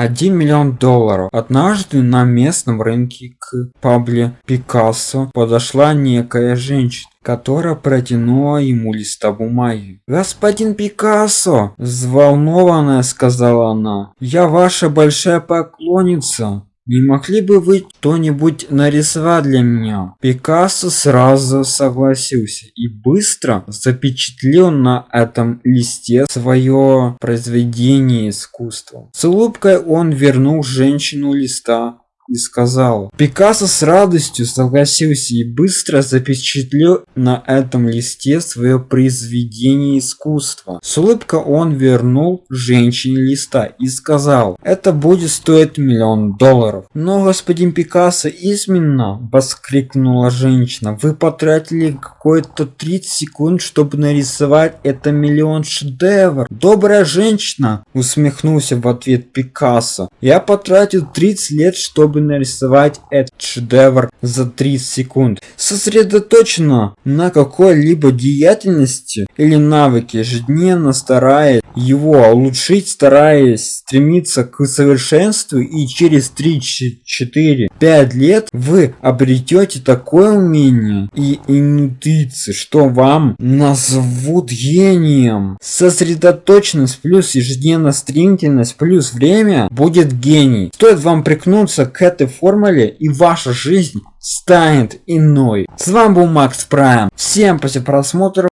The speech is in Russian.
1 миллион долларов. Однажды на местном рынке к Пабле Пикассо подошла некая женщина которая протянула ему листа бумаги. «Господин Пикассо!» – взволнованная сказала она. «Я ваша большая поклонница. Не могли бы вы что-нибудь нарисовать для меня? Пикассо сразу согласился и быстро запечатлел на этом листе свое произведение искусства. С улыбкой он вернул женщину листа и сказал. Пикассо с радостью согласился и быстро запечатлел на этом листе свое произведение искусства. С улыбкой он вернул женщине листа и сказал, это будет стоить миллион долларов. Но господин Пикассо изменно, воскликнула женщина, вы потратили какое-то 30 секунд, чтобы нарисовать это миллион шедевр. Добрая женщина, усмехнулся в ответ Пикассо. Я потратил 30 лет, чтобы чтобы нарисовать этот шедевр за 30 секунд. Сосредоточено на какой-либо деятельности или навыке, ежедневно стараясь его улучшить, стараясь стремиться к совершенству и через 3, 4, 5 лет вы обретете такое умение и интуиции, что вам назовут гением. Сосредоточенность плюс ежедневная стремительность плюс время будет гений. Стоит вам прикнуться к этой формуле и ваша жизнь станет иной. С вами был Макс Прайм. Всем после просмотра